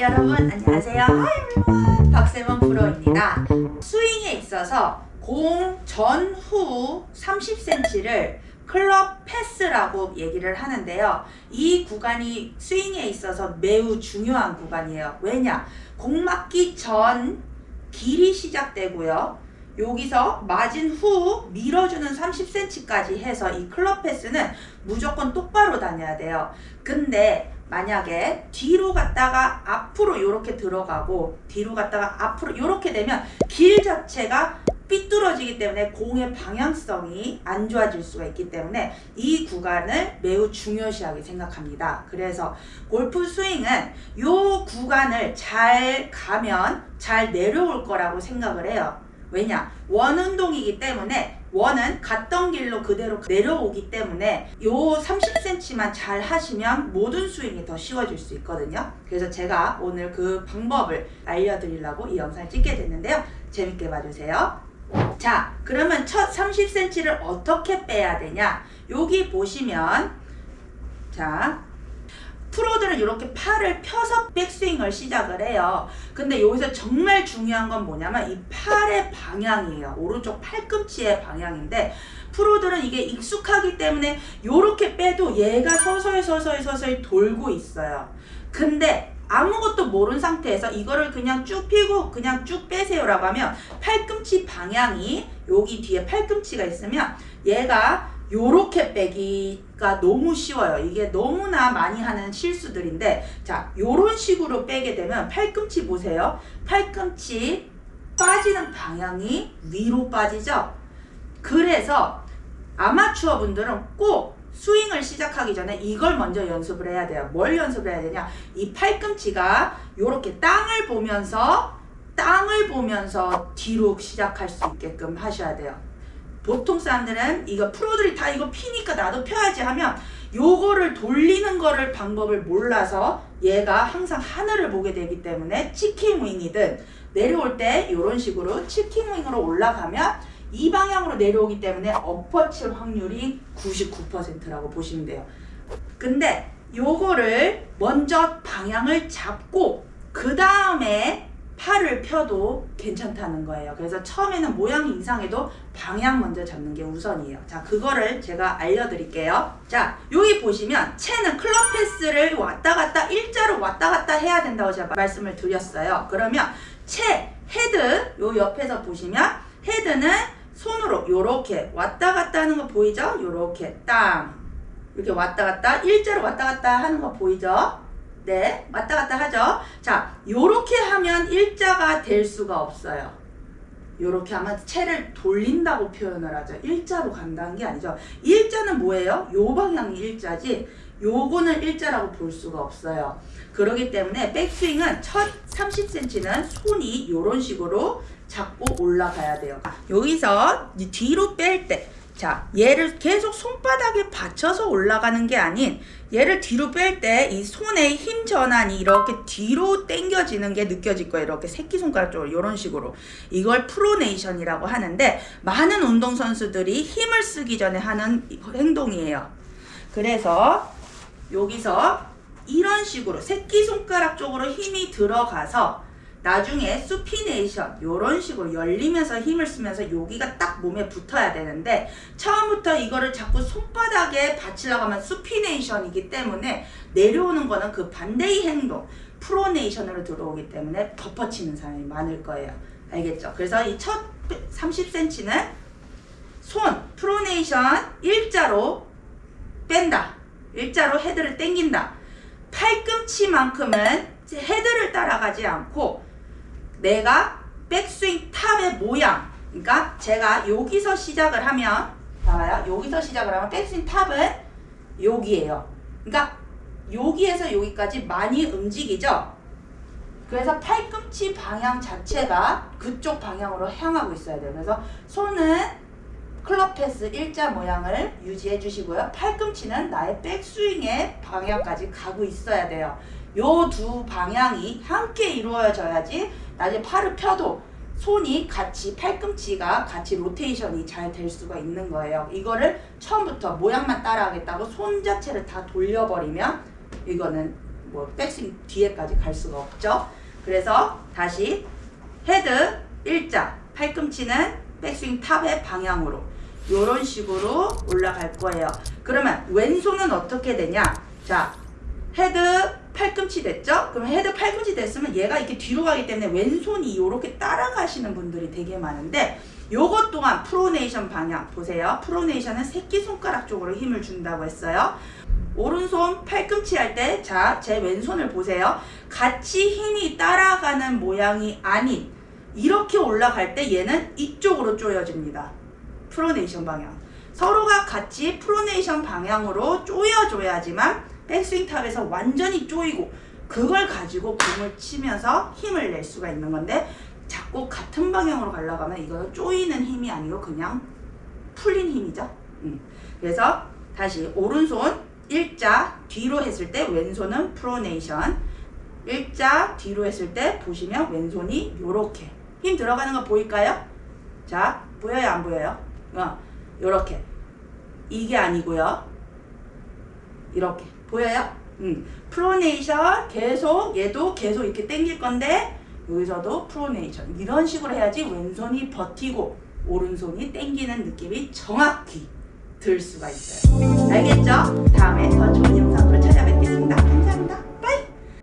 여러분 안녕하세요. 박세범 프로입니다. 스윙에 있어서 공 전후 30cm를 클럽 패스라고 얘기를 하는데요. 이 구간이 스윙에 있어서 매우 중요한 구간이에요. 왜냐? 공 맞기 전 길이 시작되고요. 여기서 맞은 후 밀어주는 30cm까지 해서 이 클럽 패스는 무조건 똑바로 다녀야 돼요. 근데 만약에 뒤로 갔다가 앞으로 이렇게 들어가고 뒤로 갔다가 앞으로 이렇게 되면 길 자체가 삐뚤어지기 때문에 공의 방향성이 안 좋아질 수가 있기 때문에 이 구간을 매우 중요시하게 생각합니다. 그래서 골프 스윙은 이 구간을 잘 가면 잘 내려올 거라고 생각을 해요. 왜냐? 원운동이기 때문에 원은 갔던 길로 그대로 내려오기 때문에 요 30cm만 잘 하시면 모든 스윙이 더 쉬워질 수 있거든요. 그래서 제가 오늘 그 방법을 알려드리려고 이 영상을 찍게 됐는데요. 재밌게 봐주세요. 자 그러면 첫 30cm를 어떻게 빼야 되냐 여기 보시면 자 프로들은 이렇게 팔을 펴서 백스윙을 시작을 해요. 근데 여기서 정말 중요한 건 뭐냐면 이 팔의 방향이에요. 오른쪽 팔꿈치의 방향인데 프로들은 이게 익숙하기 때문에 이렇게 빼도 얘가 서서히 서서히 서서히 돌고 있어요. 근데 아무것도 모른 상태에서 이거를 그냥 쭉 피고 그냥 쭉 빼세요 라고 하면 팔꿈치 방향이 여기 뒤에 팔꿈치가 있으면 얘가 요렇게 빼기가 너무 쉬워요. 이게 너무나 많이 하는 실수들인데 자 요런 식으로 빼게 되면 팔꿈치 보세요. 팔꿈치 빠지는 방향이 위로 빠지죠. 그래서 아마추어 분들은 꼭 스윙을 시작하기 전에 이걸 먼저 연습을 해야 돼요. 뭘 연습을 해야 되냐? 이 팔꿈치가 이렇게 땅을 보면서 땅을 보면서 뒤로 시작할 수 있게끔 하셔야 돼요. 보통 사람들은 이거 프로들이 다 이거 피니까 나도 펴야지 하면 요거를 돌리는 거를 방법을 몰라서 얘가 항상 하늘을 보게 되기 때문에 치킨 윙이든 내려올 때 이런 식으로 치킨 윙으로 올라가면 이 방향으로 내려오기 때문에 엎어칠 확률이 99%라고 보시면 돼요. 근데 요거를 먼저 방향을 잡고 그 다음에 팔을 펴도 괜찮다는 거예요. 그래서 처음에는 모양이 이상해도 방향 먼저 잡는 게 우선이에요. 자, 그거를 제가 알려드릴게요. 자, 여기 보시면 채는 클럽 path를 왔다 갔다 일자로 왔다 갔다 해야 된다고 제가 말씀을 드렸어요. 그러면 채, 헤드 요 옆에서 보시면 헤드는 손으로 요렇게 왔다 갔다 하는 거 보이죠? 요렇게 땅 이렇게 왔다 갔다 일자로 왔다 갔다 하는 거 보이죠? 네 왔다 갔다 하죠 자 요렇게 하면 일자가 될 수가 없어요 요렇게 하면 채를 돌린다고 표현을 하죠 일자로 간다는 게 아니죠 일자는 뭐예요? 요 방향이 일자지 요거는 일자라고 볼 수가 없어요 그러기 때문에 백스윙은 첫 30cm는 손이 이런 식으로 잡고 올라가야 돼요. 여기서 뒤로 뺄 때, 자, 얘를 계속 손바닥에 받쳐서 올라가는 게 아닌 얘를 뒤로 뺄 때 이 손의 힘 전환이 이렇게 뒤로 당겨지는 게 느껴질 거예요. 이렇게 새끼손가락 쪽으로 이런 식으로. 이걸 프로네이션이라고 하는데 많은 운동선수들이 힘을 쓰기 전에 하는 행동이에요. 그래서 여기서 이런 식으로 새끼손가락 쪽으로 힘이 들어가서 나중에 수피네이션 이런 식으로 열리면서 힘을 쓰면서 여기가 딱 몸에 붙어야 되는데 처음부터 이거를 자꾸 손바닥에 받치려고 하면 수피네이션이기 때문에 내려오는 거는 그 반대의 행동 프로네이션으로 들어오기 때문에 덮어치는 사람이 많을 거예요. 알겠죠? 그래서 이 첫 30cm는 손 프로네이션 일자로 뺀다. 일자로 헤드를 당긴다. 팔꿈치만큼은 헤드를 따라가지 않고 내가 백스윙 탑의 모양. 그러니까 제가 여기서 시작을 하면 봐봐요. 여기서 시작을 하면 백스윙 탑은 여기에요. 그러니까 여기에서 여기까지 많이 움직이죠? 그래서 팔꿈치 방향 자체가 그쪽 방향으로 향하고 있어야 돼요. 그래서 손은 클럽 패스 일자 모양을 유지해 주시고요. 팔꿈치는 나의 백스윙의 방향까지 가고 있어야 돼요. 요 두 방향이 함께 이루어져야지 나중에 팔을 펴도 손이 같이 팔꿈치가 같이 로테이션이 잘 될 수가 있는 거예요. 이거를 처음부터 모양만 따라하겠다고 손 자체를 다 돌려버리면 이거는 뭐 백스윙 뒤에까지 갈 수가 없죠. 그래서 다시 헤드 일자 팔꿈치는 백스윙 top의 방향으로 이런 식으로 올라갈 거예요. 그러면 왼손은 어떻게 되냐? 자, 헤드 팔꿈치 됐죠? 그럼 헤드 팔꿈치 됐으면 얘가 이렇게 뒤로 가기 때문에 왼손이 이렇게 따라가시는 분들이 되게 많은데 요것 또한 pronation 방향 보세요. pronation은 새끼손가락 쪽으로 힘을 준다고 했어요. 오른손 팔꿈치 할 때, 자, 제 왼손을 보세요. 같이 힘이 따라가는 모양이 아닌, 이렇게 올라갈 때 얘는 이쪽으로 조여집니다. pronation 방향. 서로가 같이 pronation 방향으로 조여줘야지만 백스윙 top에서 완전히 조이고, 그걸 가지고 공을 치면서 힘을 낼 수가 있는 건데, 자꾸 같은 방향으로 가려고 하면 이거는 조이는 힘이 아니고 그냥 풀린 힘이죠. 음. 그래서 다시 오른손 일자 뒤로 했을 때 왼손은 pronation 일자 뒤로 했을 때 보시면 왼손이 요렇게 힘 들어가는 거 보일까요? 자 보여요 안 보여요? 어 요렇게 이게 아니고요 이렇게 보여요? 음 프로네이션 계속 얘도 계속 이렇게 당길 건데 여기서도 프로네이션 이런 식으로 해야지 왼손이 버티고 오른손이 당기는 느낌이 정확히 들 수가 있어요. 알겠죠? 다음에 더 좋은 영상으로 찾아뵙겠습니다.